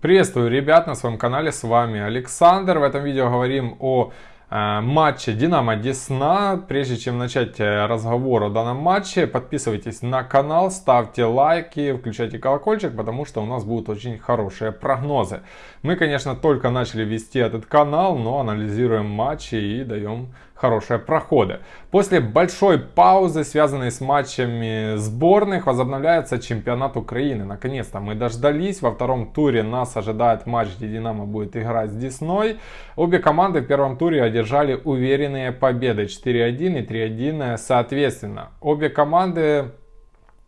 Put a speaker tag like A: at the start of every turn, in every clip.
A: Приветствую, ребят, на своем канале с вами Александр. В этом видео говорим о э, матче Динамо Десна. Прежде чем начать э, разговор о данном матче, подписывайтесь на канал, ставьте лайки, включайте колокольчик, потому что у нас будут очень хорошие прогнозы. Мы, конечно, только начали вести этот канал, но анализируем матчи и даем хорошие проходы. После большой паузы, связанной с матчами сборных, возобновляется чемпионат Украины. Наконец-то мы дождались. Во втором туре нас ожидает матч, где Динамо будет играть с Десной. Обе команды в первом туре одержали уверенные победы 4-1 и 3-1 соответственно. Обе команды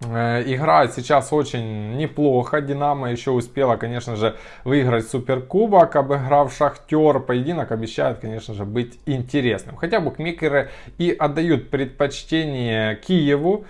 A: играет сейчас очень неплохо. Динамо еще успела, конечно же, выиграть Суперкубок, обыграв Шахтер. Поединок обещает, конечно же, быть интересным. Хотя букмекеры и отдают предпочтение Киеву.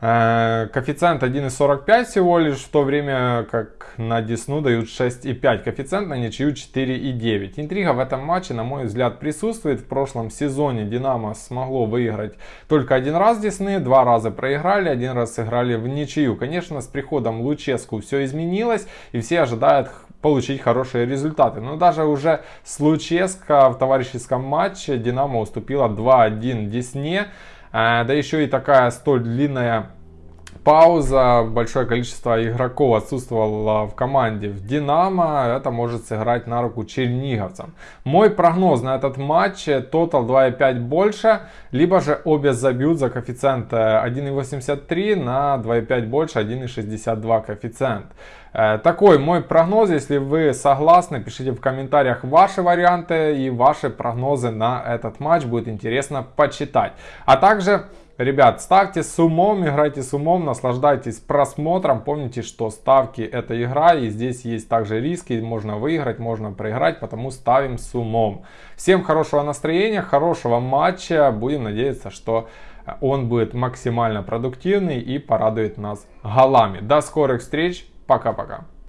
A: Э, коэффициент 1,45 всего лишь, в то время как на Десну дают 6,5. Коэффициент на ничью 4,9. Интрига в этом матче, на мой взгляд, присутствует. В прошлом сезоне Динамо смогло выиграть только один раз Десны, два раза проиграли, один раз сыграли в ничью. Конечно, с приходом Луческу все изменилось, и все ожидают получить хорошие результаты. Но даже уже с Луческо в товарищеском матче Динамо уступила 2-1 Десне. Э, да еще и такая столь длинная пауза, большое количество игроков отсутствовало в команде в Динамо, это может сыграть на руку черниговцам. Мой прогноз на этот матч, тотал 2,5 больше, либо же обе забьют за коэффициент 1,83 на 2,5 больше, 1,62 коэффициент. Э, такой мой прогноз, если вы согласны, пишите в комментариях ваши варианты и ваши прогнозы на этот матч, будет интересно почитать. А также Ребят, ставьте с умом, играйте с умом, наслаждайтесь просмотром. Помните, что ставки это игра и здесь есть также риски. Можно выиграть, можно проиграть, потому ставим с умом. Всем хорошего настроения, хорошего матча. Будем надеяться, что он будет максимально продуктивный и порадует нас голами. До скорых встреч. Пока-пока.